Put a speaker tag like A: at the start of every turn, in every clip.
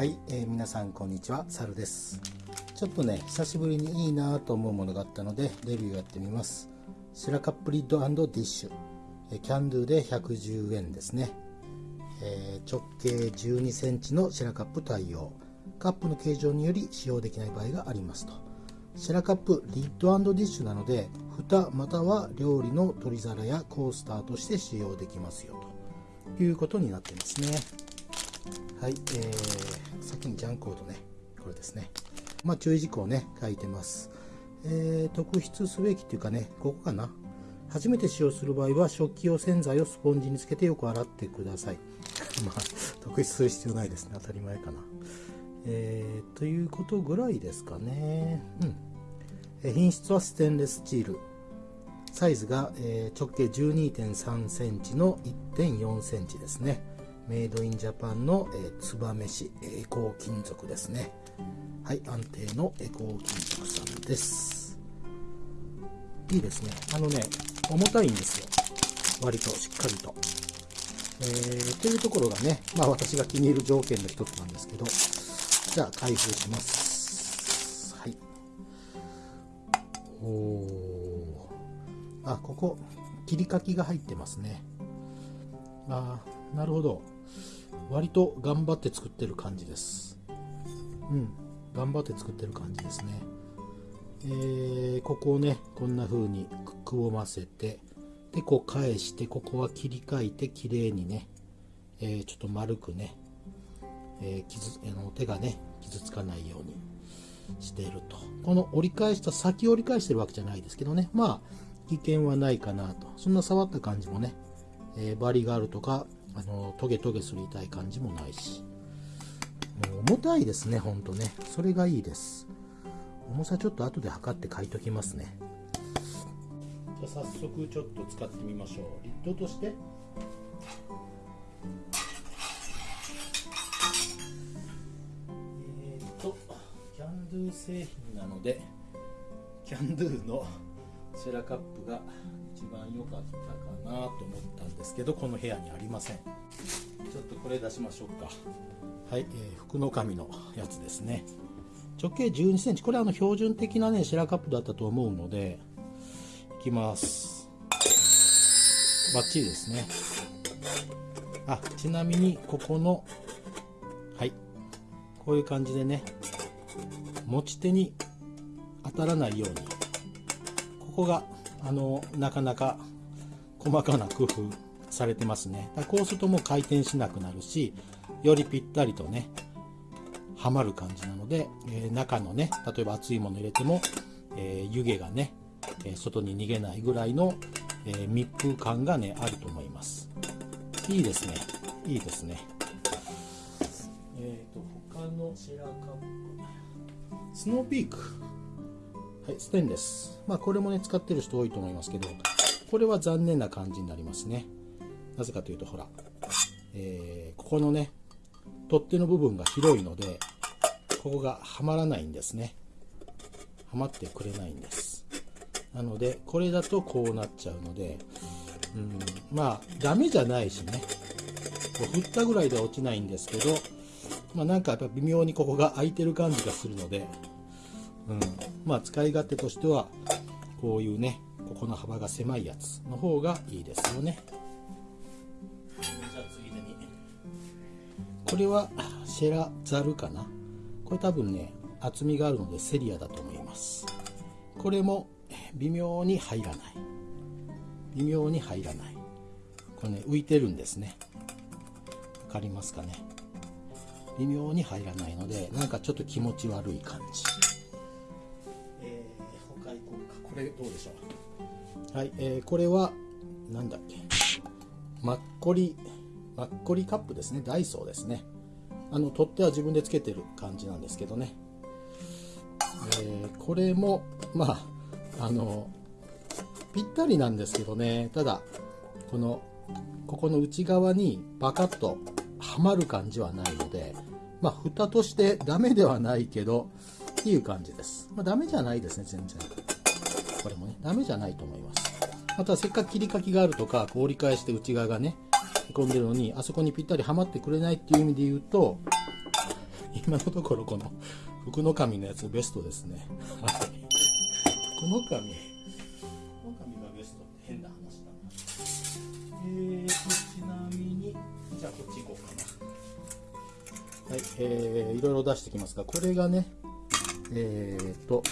A: はい、えー、皆さんこんにちは、サルです。ちょっとね、久しぶりにいいなと思うものがあったので、レビューやってみます。シェラカップリッドディッシュ、え、キャンドゥで110円ですね。えー、直径12センチのシェラカップ対応。カップの形状により使用できない場合がありますと。シェラカップリッドディッシュなので、蓋または料理の取り皿やコースターとして使用できますよということになってますね。はい、えー、先にジャンコードね、これですね。まあ、注意事項ね、書いてます。えー、特筆すべきっていうかね、ここかな。初めて使用する場合は、食器用洗剤をスポンジにつけてよく洗ってください。まあ、特筆する必要ないですね。当たり前かな。えー、ということぐらいですかね。うん。え品質はステンレススチール。サイズが、えー、直径12.3センチの1.4センチですね。メイドインジャパンの、えー、ツバメシエコー金属ですね。はい安定のエコー金属さんです。いいですね。あのね重たいんですよ。割としっかりと。えー、というところがねまあ私が気に入る条件の一つなんですけど。じゃあ開封します。はい。おおあここ切り欠きが入ってますね。ああなるほど。割と頑張って作ってる感じです。うん。頑張って作ってる感じですね。えー、ここをねこんな風にくぼませてでこう返してここは切り替えて綺麗にね、えー、ちょっと丸くね、えー、傷あの手がね傷つかないようにしていると。この折り返した先折り返してるわけじゃないですけどね。まあ危険はないかなと。そんな触った感じもね、えー、バリがあるとかあのトゲトゲすりたい感じもないし。もう重たいですねほんとね。それがいいです。重さちょっと後で測って書いときますね。じゃあ早速ちょっと使ってみましょう。リッドとして。えっ、ー、とキャンドゥ製品なのでキャンドゥのシェラカップが一番良かったかなと思ったんですけどこの部屋にありません。ちょっとこれ出しましょうか。はい、えー、福の神のやつですね。直径1 2センチ。これはあの標準的なねシェラカップだったと思うのでいきます。バッチリですね。あちなみにここのはい。こういう感じでね持ち手に当たらないようにここがあのなかなか細かな工夫されてますね。だこうするともう回転しなくなるしよりぴったりとねはまる感じなので、えー、中のね例えば熱いもの入れても、えー、湯気がね、えー、外に逃げないぐらいの、え密封感がねあると思います。いいですね。いいですね。えっ、と他のシェラカップスノーピークはい、ステンレス。まあ、これもね、使ってる人多いと思いますけど、これは残念な感じになりますね。なぜかというと、ほら、えー、ここのね、取っ手の部分が広いので、ここがはまらないんですね。はまってくれないんです。なので、これだとこうなっちゃうので、うん、まあ、ダメじゃないしね。こう振ったぐらいでは落ちないんですけど、まあ、なんかやっぱ微妙にここが空いてる感じがするので、うん、まあ使い勝手としてはこういうねここの幅が狭いやつの方がいいですよね。じゃあついでにこれはシェラザルかな？これ多分ね厚みがあるのでセリアだと思います。これも微妙に入らない。微妙に入らない。これね浮いてるんですね。分かりますかね？微妙に入らないのでなんかちょっと気持ち悪い感じれどうでしょうはい、えー、これはなんだっけ？マッコリマッコリカップですね。ダイソーですね。あの取っ手は自分でつけてる感じなんですけどね、えー、これもまああのぴったりなんですけどね。ただこのここの内側にバカッとはまる感じはないのでまあ蓋としてダメではないけどっていう感じです、まあ、ダメじゃないですね全然。これもね、ダメじゃないと思います。またせっかく切り欠きがあるとか、こう折り返して内側がね、へこんでるのに、あそこにぴったりはまってくれないっていう意味で言うと、今のところこの福の神のやつベストですね。はい。福の神。福の神がベストって変な話だな。えーとちなみにじゃあこっち行こうかな。はい。えー、いろいろ出してきますがこれがねえーと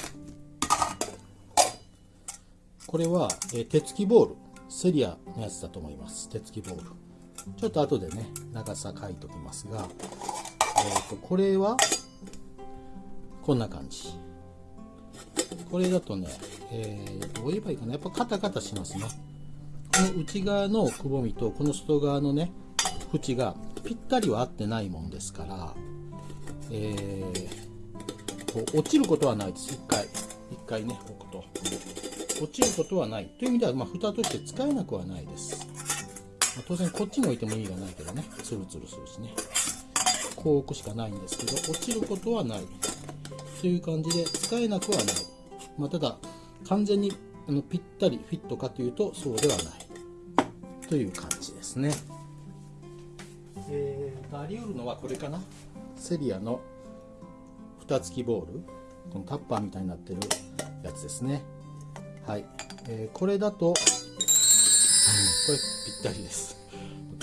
A: これは、えー、手つきボール。セリアのやつだと思います。手つきボール。ちょっと後でね長さ書いときますが、えーと、これはこんな感じ。これだとね、えー、どう言えばいいかな。やっぱカタカタしますね。この内側のくぼみとこの外側のね縁がぴったりは合ってないもんですから、えー、こう落ちることはないです。一回。一回ね置くと。落ちることはない。という意味では、まあ、蓋として使えなくはないです、まあ、当然こっちに置いても意味がないけどね。ツルツルするしね。こう置くしかないんですけど落ちることはない。という感じで使えなくはない、まあ、ただ完全にあのぴったりフィットかというとそうではない。という感じですね。えー、あり得るのはこれかな。セリアの蓋付きボール。このタッパーみたいになってるやつですね。はい、えー、これだと、うん、これぴったりです。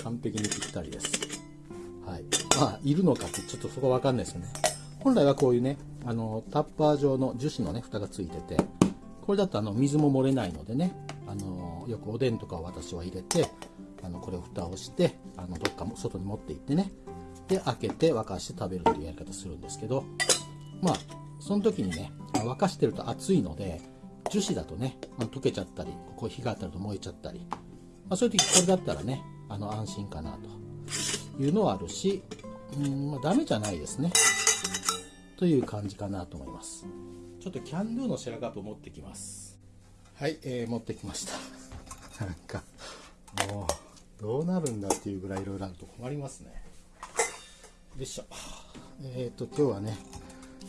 A: 完璧にぴったりです。はい。まあいるのかってちょっとそこわかんないですよね。本来はこういうねあのタッパー状の樹脂のね蓋がついててこれだとあの水も漏れないのでねあのよくおでんとかを私は入れてあのこれを蓋をしてあのどっかも外に持って行ってねで開けて沸かして食べるというやり方するんですけどまあその時にね沸かしてると熱いので樹脂だとね、まあ、溶けちゃったりここ火が当たると燃えちゃったり、まあ、そういう時これだったらねあの安心かなというのはあるしうん、まあ、ダメじゃないですね。という感じかなと思います。ちょっとキャンドゥのシェラカップ持ってきます。はい、えー、持ってきました。なんかもうどうなるんだっていうぐらいいろいろあると困りますね。よいしょ。えっ、ー、と今日はね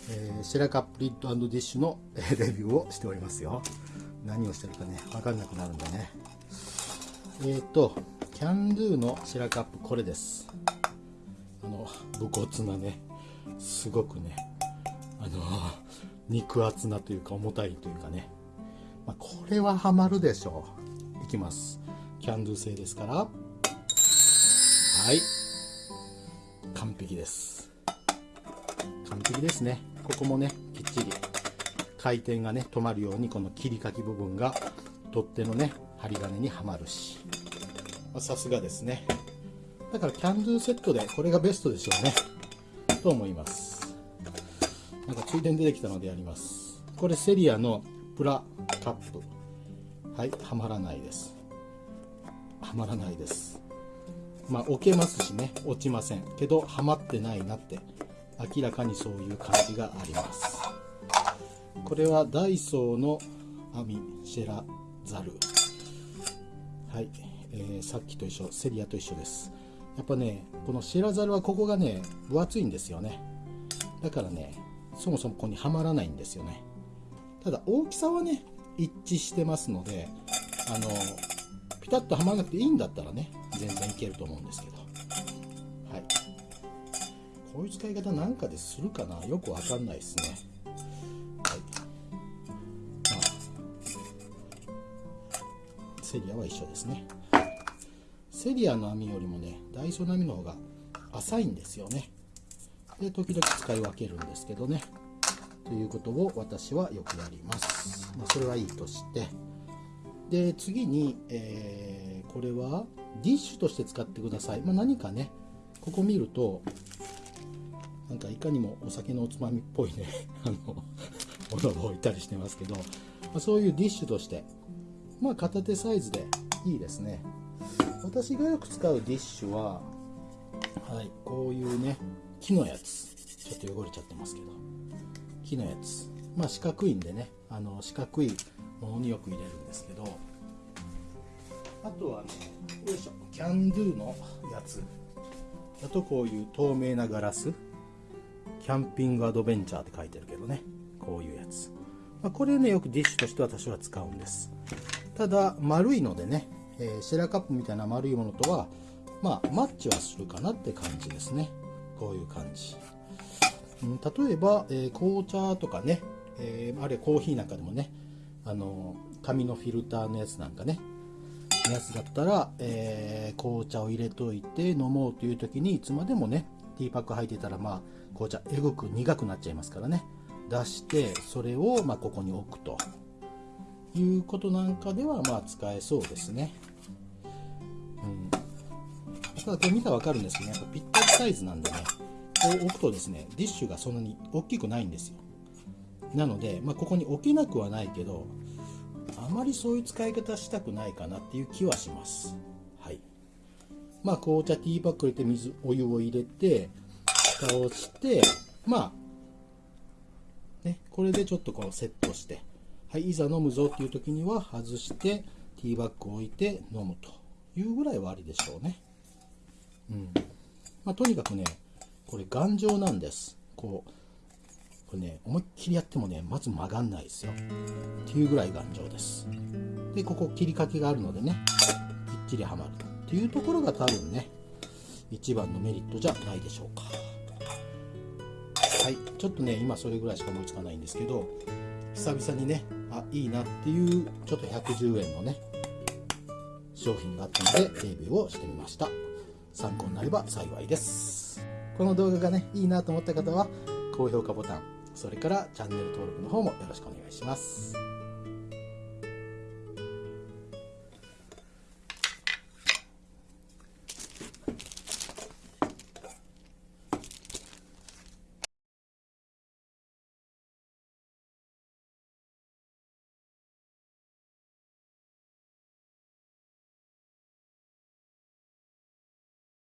A: えー、シェラカップリッドディッシュの、レビューをしておりますよ。何をしてるかね分かんなくなるんでね。えっ、ー、とキャンドゥのシェラカップこれです。あの武骨なねすごくねあの肉厚なというか重たいというかね、まあ、これはハマるでしょう。いきます。キャンドゥ製ですから。はい。完璧です。完璧ですね。ここもねきっちり回転がね止まるようにこの切り欠き部分が取っ手のね針金にはまるし。さすがですね。だからキャンドゥセットでこれがベストでしょうね。と思います。なんかついでに出てきたのでやります。これセリアのプラカップ。はいはまらないです。はまらないです。まあ置けますしね落ちません。けどはまってないなって明らかにそういう感じがあります。これはダイソーの網シェラザル。はい、えー、さっきと一緒。セリアと一緒です。やっぱねこのシェラザルはここがね分厚いんですよね。だからねそもそもここにはまらないんですよね。ただ大きさはね一致してますのであのピタッとはまらなくていいんだったらね全然いけると思うんですけど。こういう使い方なんかでするかな？よくわかんないですね。はい。まあ、セリアは一緒ですね。セリアの網よりもね、ダイソーの網の方が浅いんですよね。で、時々使い分けるんですけどね。ということを私はよくやります。まあ、それはいいとして。で、次に、えー、これはディッシュとして使ってください。まあ、何かね、ここ見ると、なんかいかにもお酒のおつまみっぽいね あの ものを置いたりしてますけど、まあ、そういうディッシュとしてまあ片手サイズでいいですね。私がよく使うディッシュははいこういうね木のやつ。ちょっと汚れちゃってますけど。木のやつ。まあ四角いんでねあの四角いものによく入れるんですけど。あとはねよいしょ。キャンドゥのやつ。だとこういう透明なガラス。キャンピングアドベンチャーって書いてるけどね。こういうやつ、まあ、これねよくディッシュとして私は使うんです。ただ丸いのでね、えー、シェラカップみたいな丸いものとはまあマッチはするかなって感じですね。こういう感じ。うん例えば、えー紅茶とかね、えーあるいはコーヒーなんかでもねあの紙のフィルターのやつなんかねやつだったら、えー紅茶を入れといて飲もうという時にいつまでもねティーパック入ってたらまあ紅茶えぐく苦くなっちゃいますからね。出してそれをまここに置くと。いうことなんかではまあ使えそうですね。うん。ただこれ見たら分かるんですけど、ね、やっぱぴったりサイズなんでね。こう置くとですねディッシュがそんなに大きくないんですよ。なので、まあ、ここに置けなくはないけどあまりそういう使い方したくないかなっていう気はします。まあ紅茶ティーバッグ入れて水お湯を入れて蓋をしてまあねこれでちょっとこうセットしてはいいざ飲むぞっていう時には外してティーバッグを置いて飲むというぐらいはありでしょうね。うん。まあ、とにかくねこれ頑丈なんです。こうこれね思いっきりやってもねまず曲がんないですよ。っていうぐらい頑丈です。でここ切りかけがあるのでねぴっちりはまるっていうところが多分ね一番のメリットじゃないでしょうか。はい。ちょっとね今それぐらいしか思いつかないんですけど久々にねあいいなっていうちょっと110円のね商品があったのでレビューをしてみました。参考になれば幸いです。この動画がねいいなと思った方は高評価ボタンそれからチャンネル登録の方もよろしくお願いします。